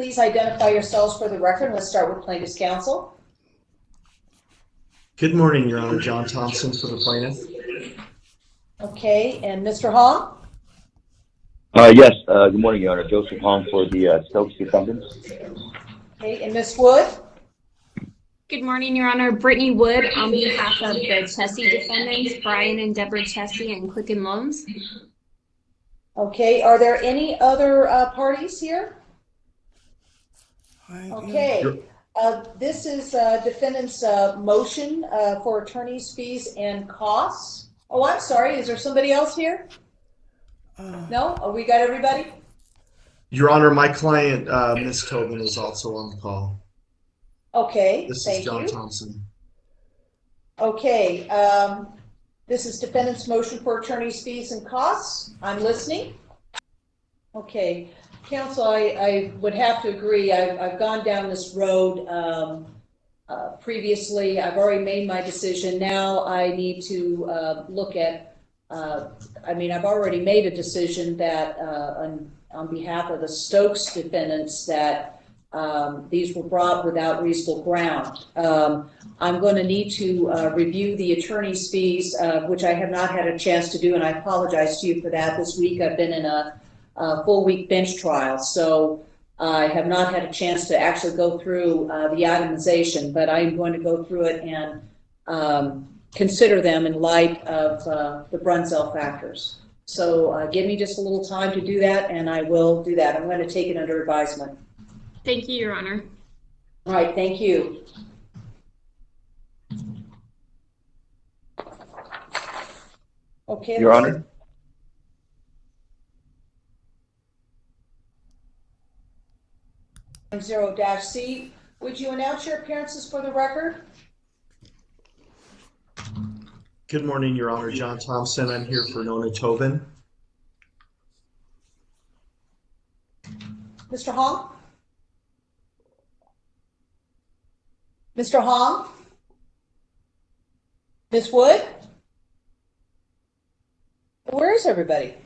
please identify yourselves for the record? Let's start with plaintiff's counsel. Good morning, Your Honor. John Thompson for the plaintiff. Okay, and Mr. Hong? Uh, yes, uh, good morning, Your Honor. Joseph Hong for the uh, Stokes defendants. Okay, and Ms. Wood? Good morning, Your Honor. Brittany Wood on behalf of the Chiesi defendants, Brian and Deborah Chiesi and Quicken Loans. Okay, are there any other uh, parties here? Okay, uh, this is uh, defendant's uh, motion uh, for attorney's fees and costs. Oh, I'm sorry, is there somebody else here? No? Oh, we got everybody? Your Honor, my client, uh, Ms. Tobin, is also on the call. Okay, This is thank John you. Thompson. Okay, um, this is defendant's motion for attorney's fees and costs. I'm listening. Okay, counsel, I, I would have to agree. I've, I've gone down this road, um, uh, previously. I've already made my decision. Now I need to, uh, look at, uh, I mean, I've already made a decision that, uh, on, on behalf of the Stokes defendants that, um, these were brought without reasonable ground. Um, I'm going to need to uh, review the attorney's fees, uh, which I have not had a chance to do, and I apologize to you for that. This week I've been in a, a full week bench trial, so I have not had a chance to actually go through uh, the itemization, but I am going to go through it and um, consider them in light of uh, the Brunzell factors. So uh, give me just a little time to do that, and I will do that. I'm going to take it under advisement. Thank you, Your Honor. All right, thank you. Okay. Your Honor? Zero dash C, would you announce your appearances for the record? Good morning, Your Honor. John Thompson. I'm here for Nona Tobin. Mr. Hong? Mr. Hong? Ms. Wood? Where is everybody?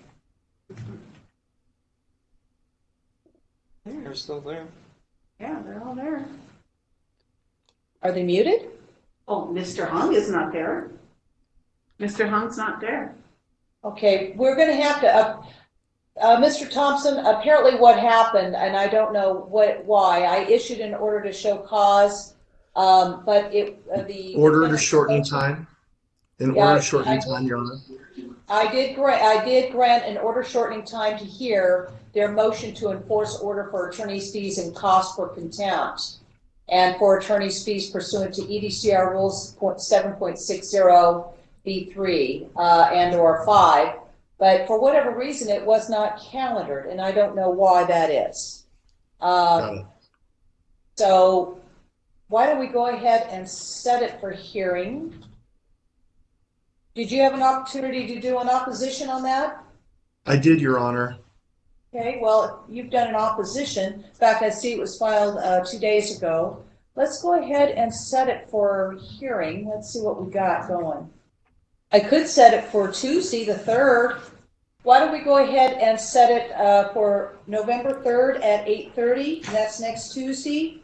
They're still there. Yeah, they're all there. Are they muted? Oh, Mr. Hong is not there. Mr. Hong's not there. Okay, we're gonna have to, uh, uh, Mr. Thompson, apparently what happened, and I don't know what, why, I issued an order to show cause, um, but it, uh, the. Order to shorten time. In Yeah, order to shorten I- time, Your Honor. I did grant, I did grant an order shortening time to hear their motion to enforce order for attorney's fees and costs for contempt. And for attorney's fees pursuant to EDCR rules seven point six zero B three, uh, and or five. But for whatever reason, it was not calendared, and I don't know why that is. Um, so why don't we go ahead and set it for hearing? Did you have an opportunity to do an opposition on that? I did, Your Honor. Okay, well, you've done an opposition. In fact, I see it was filed uh, two days ago. Let's go ahead and set it for hearing. Let's see what we got going. I could set it for Tuesday, the 3rd. Why don't we go ahead and set it uh, for November 3rd at 8:30? That's next Tuesday.